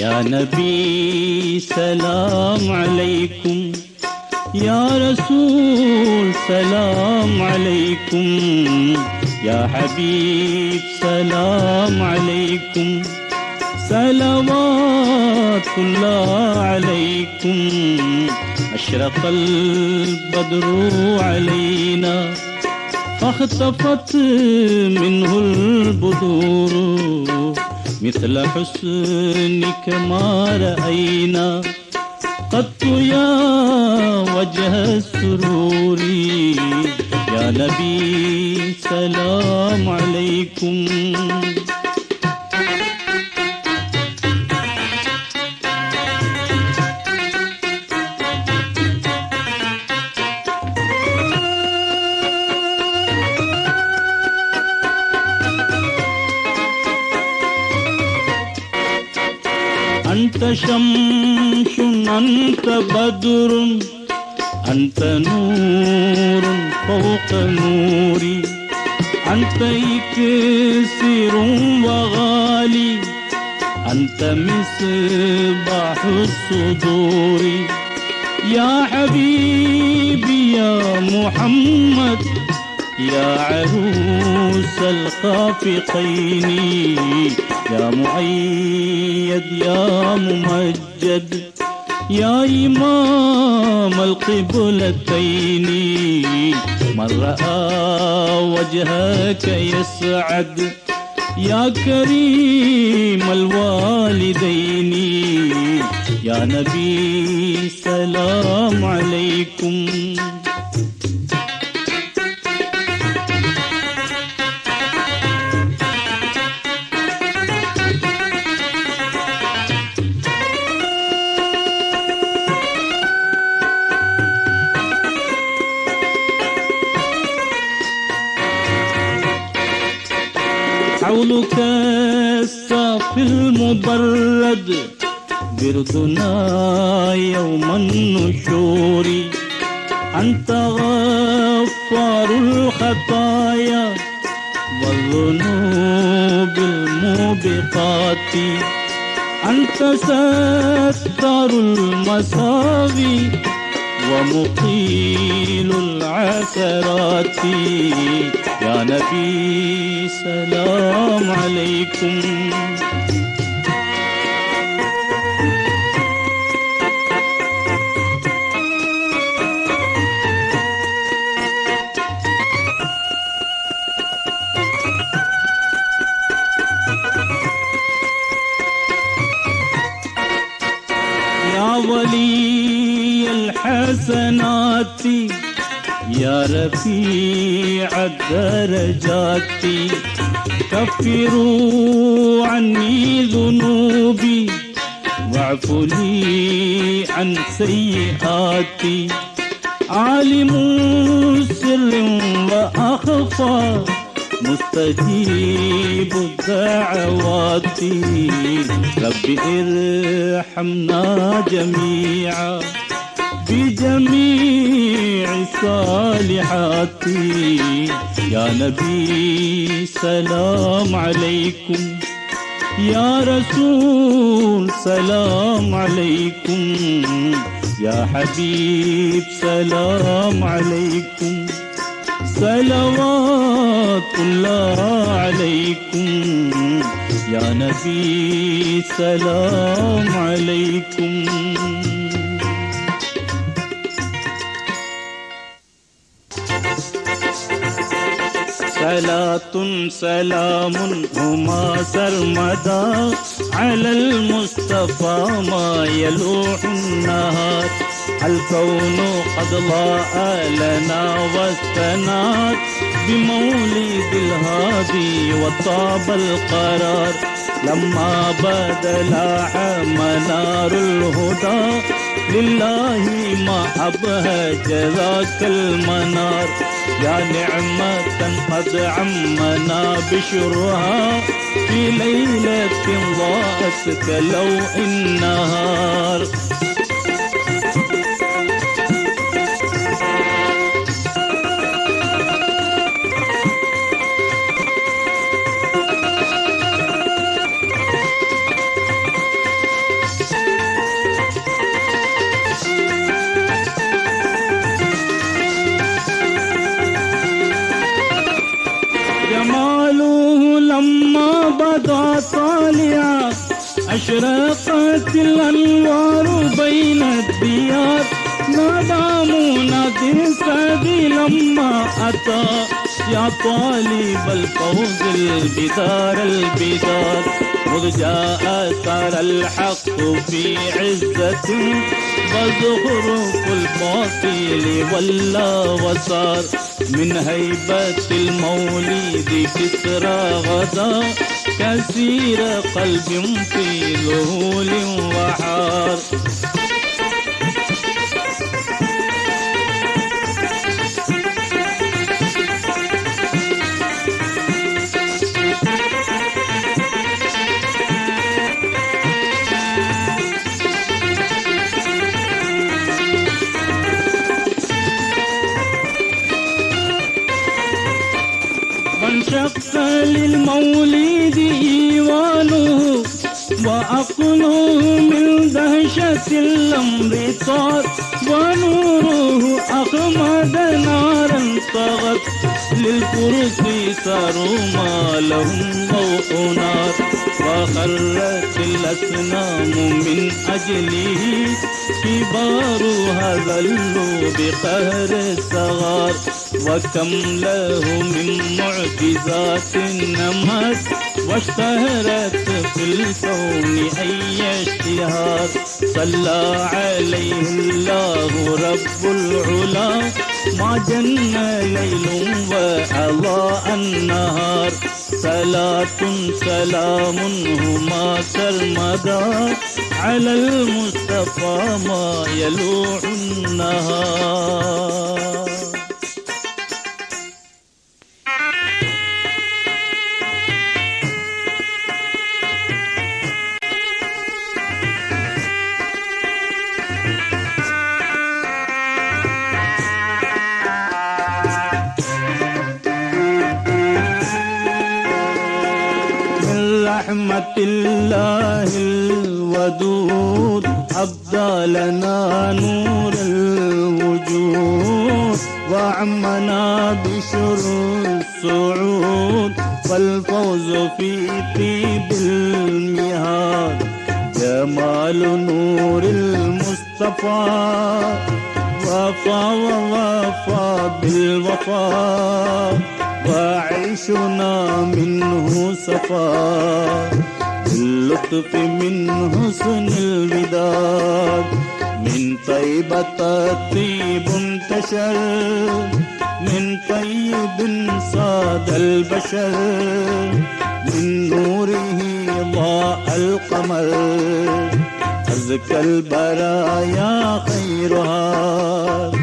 يا نبي سلام عليكم. يا رسول سلام عليكم. يا حبيب سلام عليكم. صلوات الله عليكم. أشرق البدر علينا. فاختفت منه البدور مثل حسنك ما رأينا. قط يا وجه السرور. يا نبي سلام عليكم. أنت شمس أنت بدر أنت نور فوق نوري أنت إكسر وغالي أنت مصباح الصدور. يا حبيبي يا محمد يا عروس الخافقين. يا مؤيد يا ممجد يا إمام القبلتين. من رأى وجهك يسعد يا كريم الوالدين. يا نبي سلام عليكم. بردنا يوم النشور أنت غفار الخطايا والذنوب الموبقات أنت ستار المساوي ومقيل العثرات يا نبي سلام عليكم رفيع الدرجات كفروا عني ذنوبي واعفوا لي عن سيئاتي. عالم سر وأخفى مستجيب الدعوات رب ارحمنا جميعا. بجميع الصالحات يا نبي سلام عليكم. يا رسول سلام عليكم. يا حبيب سلام عليكم. صلوات الله عليكم. يا نبي سلام عليكم. صلاة سلام هما سرمدا على المصطفى ما يلوح النهار. الكون قد ضاء لنا واستنار بمولد الهادي وطاب القرار. لما بدا لاح منار الهدى لله ما أبهج ذاك المنار. يا نعمة قد عمنا بشرها. في ليلة ضاءت كلوح النهار الأنوار بين الديار نادى منادي لما أتى يا طالب الفوز البدار البدار مذ جاء صار الحق في عزة وزخرف الباطل ولا وصار من هيبة المولد كسرى غدا كثير قلب في ذهول وحار وانشق للمولد إيوانه وعقله من دهشة الأمر طار ونوره أخمد نارا طغت للفرس صاروا ما لهم ضوء نار وخرت الأصنام من أجله كبارها ذلوا بقهر الصغار وكم له من معجزات نمت واشتهرت في الكون أي اشتهار صلى عليه الله رب العلا ما جن ليل وأضاء النهار. صلاة سلام هما سرمدا على المصطفى ما يلوح النهار. والفوز في طيب المهاد جمال نور المصطفى وفى ووفى بالوفا وعيشنا منه صفا باللطف من حسن الوداد من طيبة طيب انتشر من طيب صاد البشر من نوره ضاء القمر. أزكى البرايا خيرها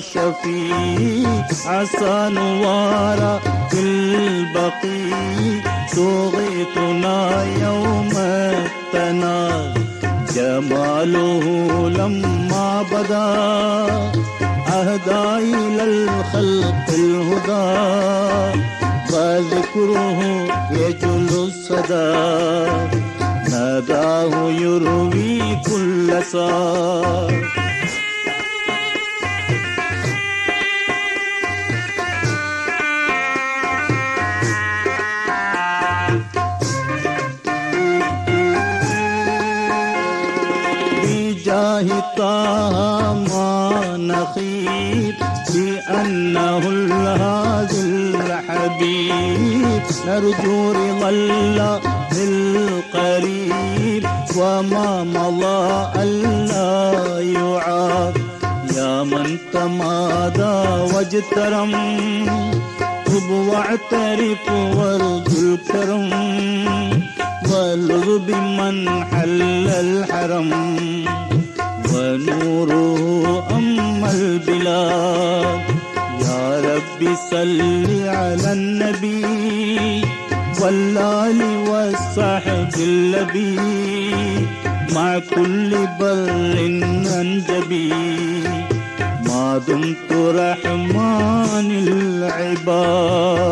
يا شفيع عسى نوار في البقيع تغيثنا يوم التناد جماله لما بدا. أهدى إلى الخلق الهدى وذكره يجل الصدى. ناداه يروي كل صار رضا الله القريب وما مضى ألا يعاد. يا من تمادى واجترم تب واعترف وارجو الكرم. والغ بمن حل الحرم ونوره أما البلاد. يا رب صل على النبي والآل والصحب اللبي مع كل بر أنجبي. ما دمت رحمن العباد.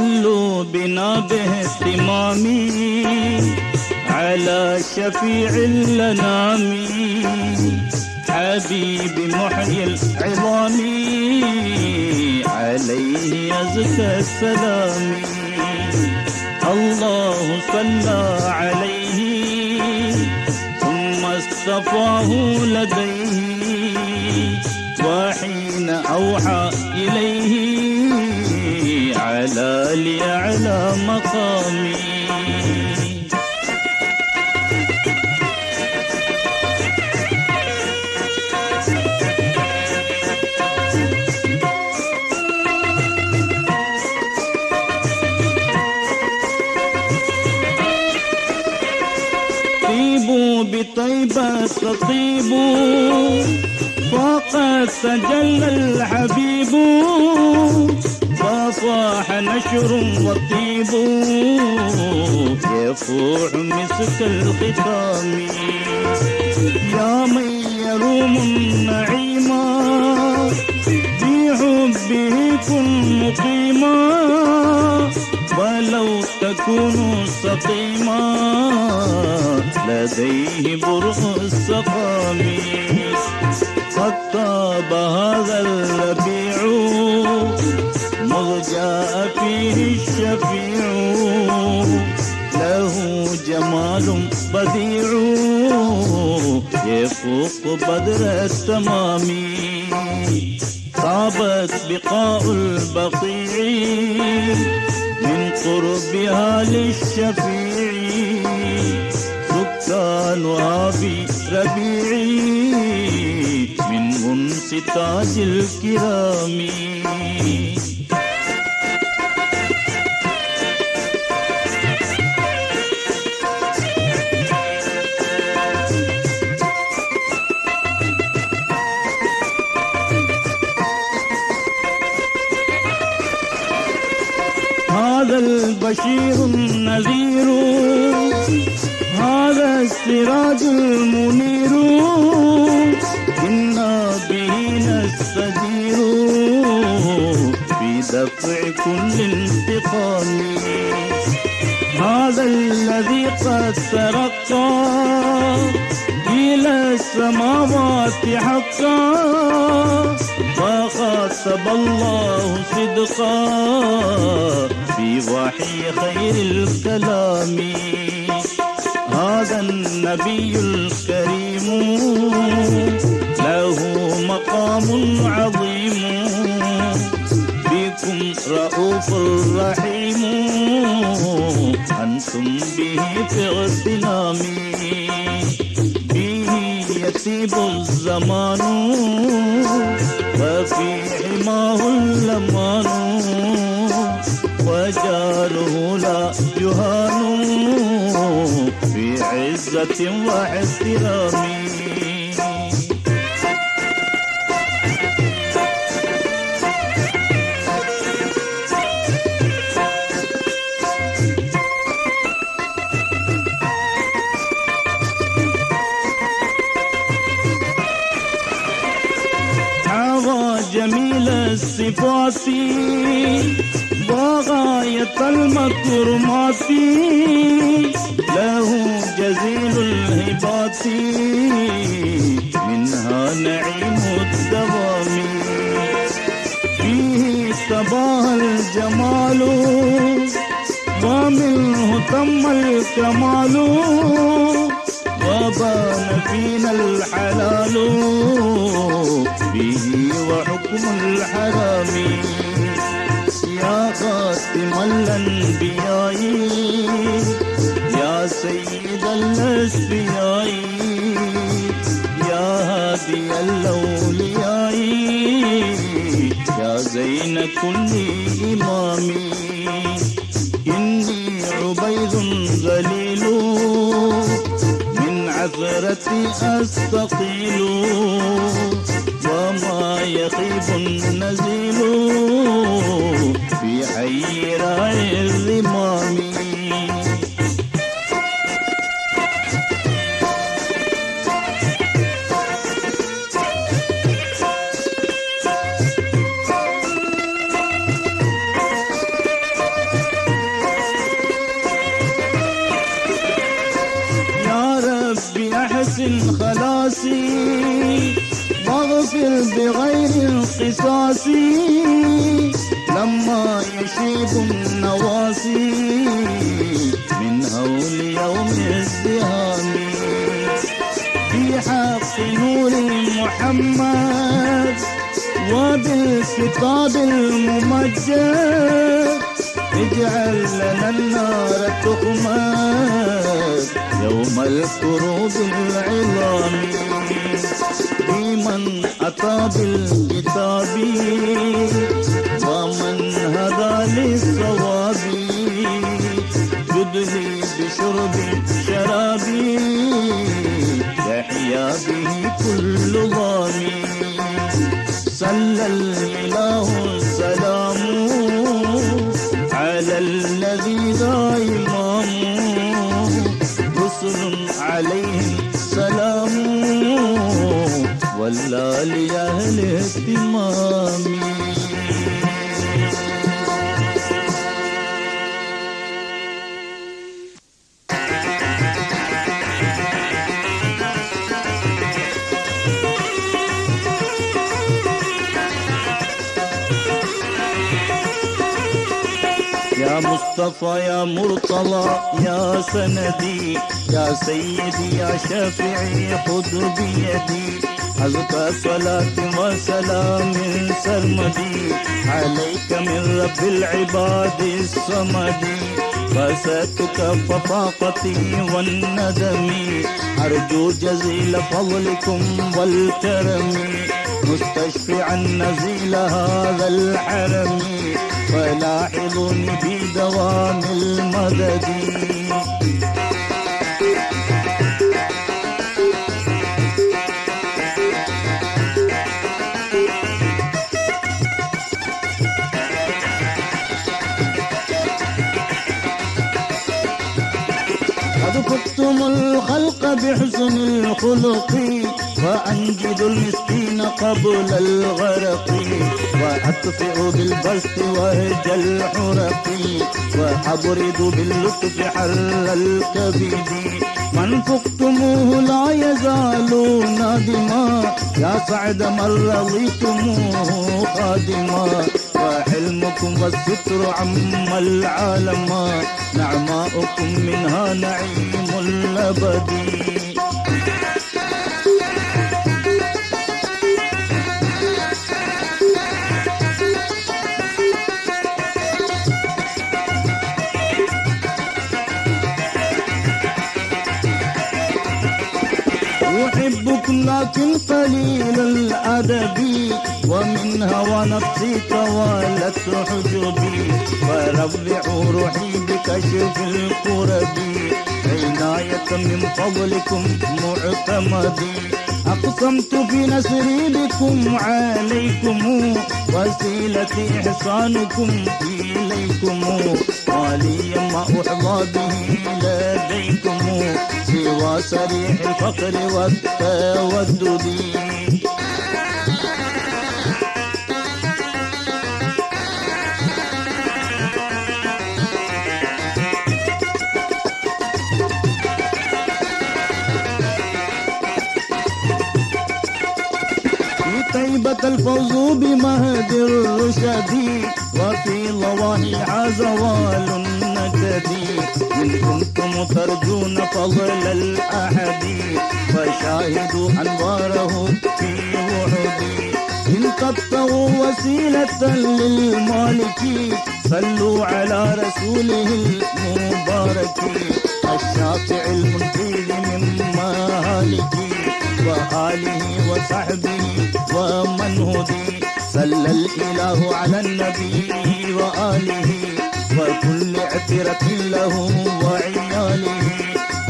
صلوا بنا باهتمام على شفيع الانام حبيب محيي العظام عليه يزكى السلام الله صلى عليه ثم اصطفاه لديه. وحين أوحى على لأعلى مقامي. بطيبة تطيبوا فقد تجلى الحبيب. وصاح نشر والطيب يفوح مسك الختام. يا من يروم النعيم في حبه كن مقيما. ولو تكون سقيما. لديه برء السقام. قد طاب هذا الربيع مض جاء فيه الشفيع. له جمال بديع. يفوق بدر التمام. طابت بقاء البقيع. من قربها للشفيع. سكانها في ربيعي من انس تاج الكرام. المنير إنا به نستدير في دفع كل انتقام. هذا الذي قد ترقى إلى السماوات حقا وخاطب الله صدقا في وحي خير الكلام. هذا النبي الكريم. له مقام عظيم. بكم رؤوف رحيم أنتم به في اغتنام به يتيب الزمان. وفي حماه اللمان. وجاله لا يهان عزة واحترام حوى جميل الصفات وغاية المكرمات له جزيل الهبات منها نعيم الدوام. فيه تباه الجمال ومنه تم الكمال. وبان فينا الحلال به وحكم الحرام خاتم الأنبياء يا سيد الأسفياء يا هادي الأولياء يا زين كل إمام إني عبيد ذليل من عثرتي أستقيل. وما يخيب النزيل. في حي وبالكتاب الممجد اجعل لنا النار تخمد يوم الكروب العظام بمن أتى بالكتاب؟ ومن هدى للصواب؟ يدلي بشرب شرابي يحيا به كل ضامي صلى الإله السلام على الذي لا رسل عليهم سلام ولا لأهل اهتمام مصطفى يا مرتضى يا سندي يا سيدي يا شافعي خذ بيدي. أزكى صلاة وسلام سرمدي. عليك من رب العباد الصمد. فساتك ففاقتي والندم. أرجو جزيل فضلكم والكرم. مستشفعا نزيل هذا الحرم. فلاحظني بدوام المدد قد الخلق بحسن الخلق وأنجد المسكين قبل الغرق وأطفئ بالبسط وهج الحرق وأبرد باللطف حل الكبد. من فقتموه لا يزال نادما يا سعد من رضيتموه خادما. وحلمكم والستر عم العالم نعماؤكم منها نعيم الأبد. أحبكم لكن قليل الأدب. ومن هوى نفسي توالت حجبي. فربع روحي بكشف الكرب عناية من فضلكم معتمدي. أقسمت في نسري بكم عليكم. وسيلة إحسانكم إليكم. ولي ما أحظى به لديكم سوى سريح الفقر والتودد طيبة الفوز بمهد الرشد وفي ضواحيها زوال النكد إن كنتم ترجون فضل الأحد. فشاهدوا أنواره في وحدي. إن تبتغوا وسيلة للمالك صلوا على رسوله المبارك. الشافع المنقذ من مهالك وآله وصحبه ومن هدي. صلى الإله على النبي وآله. وكل عترة له وعياله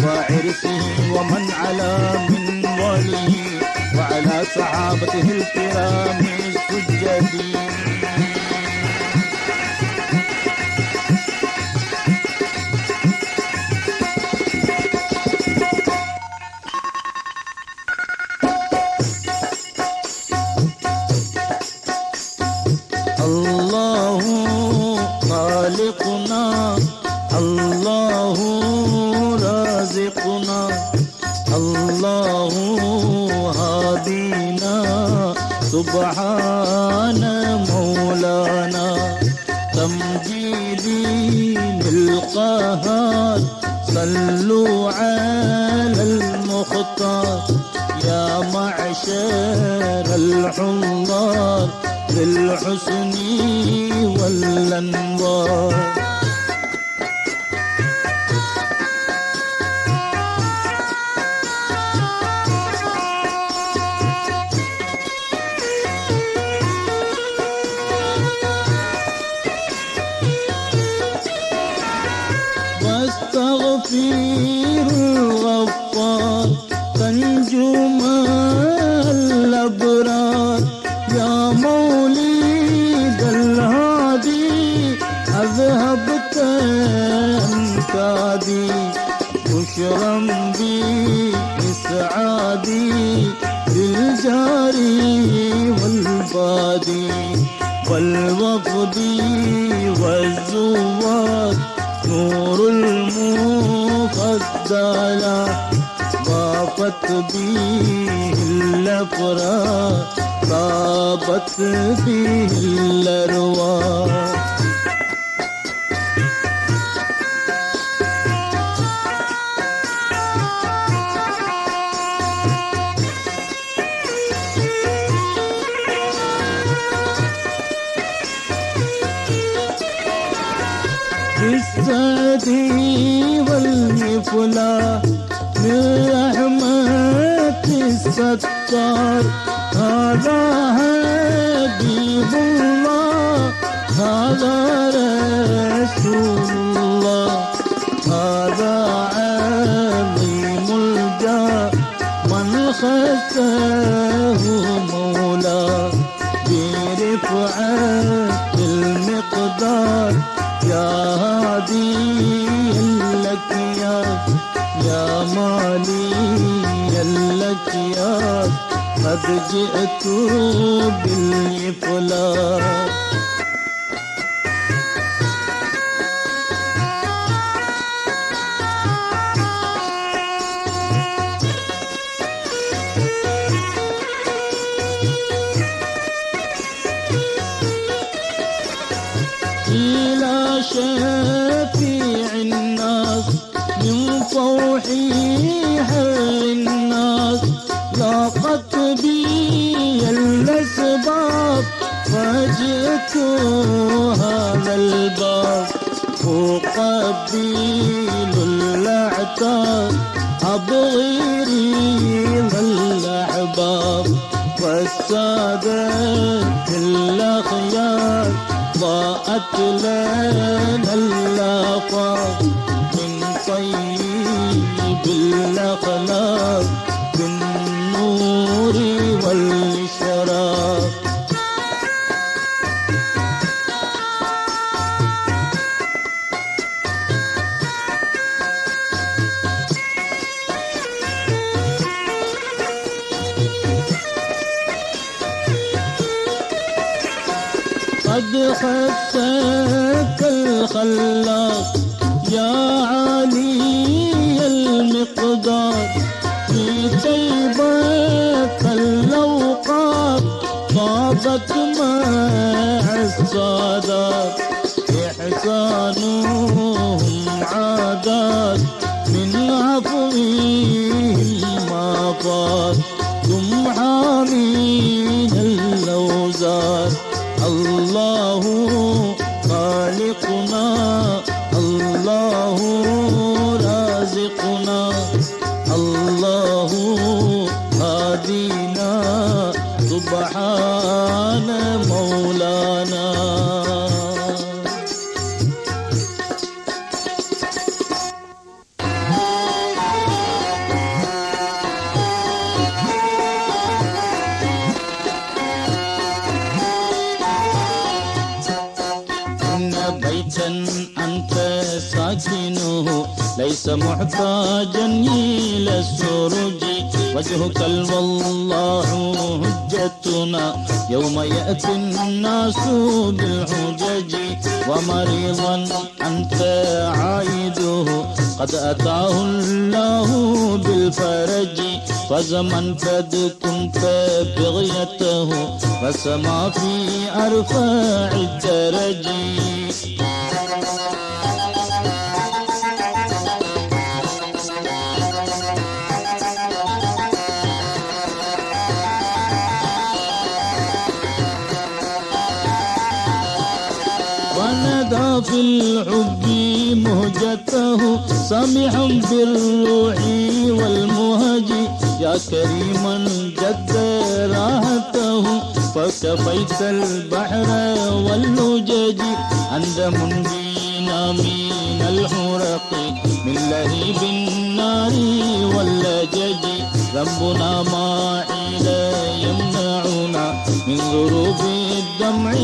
وعرسه ومن على من واله وعلى صحابته الكرام السجدين. मौला रहमत सत्कार। आला है दीवाना आला جئت بالفلاح العطار ابو غيري ظل احباب والسادة كل خيار ضاءت لنا الأفاق. من طيب الأخلاق কল্পনা محتاجا إلى السرج وجهك والله حجتنا. يوم يأتي الناس بالحجج. ومريضا أنت عائده قد أتاه الله بالفرج. فزمن قد كنت بغيته. فسما في أرفع الدرج. سامحا بالروح والمهج. يا كريما جد راحته. فكفيت البحر واللجج. عند منجينا من الحرق. من لهيب النار واللجج. ذنبنا ما إلى يمنعنا. من ضروب الدمع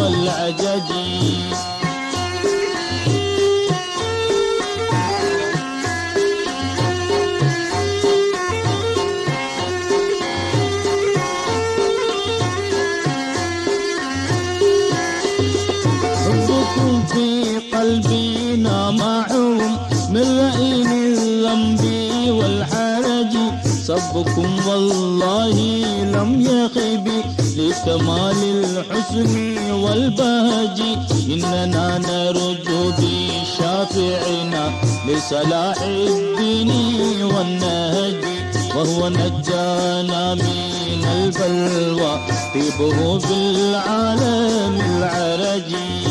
والعجج. بشافعنا لصلاح الدين والنهج وهو نجانا من البلوى طيبه بالعالم العرجي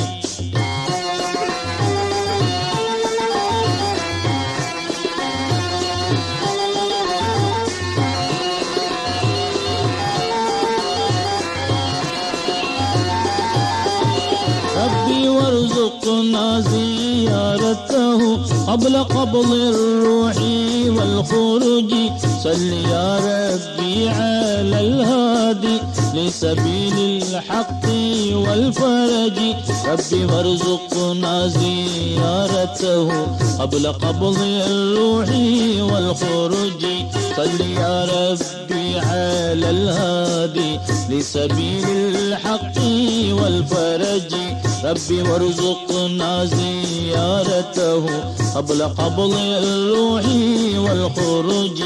ربي وارزقنا زيارته قبل قبض الروح والخروج. صل يا ربي على الهادي لسبيل الحق والفرج. ربي وارزقنا زيارته قبل قبض الروح والخروج. صل يا ربي على الهادي لسبيل الحق والفرج. ربي وارزقنا زيارته قبل قبض الروح والخروج.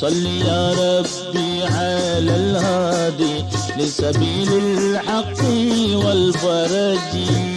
صل يا ربي على الهادي لسبيل الحق والفرج.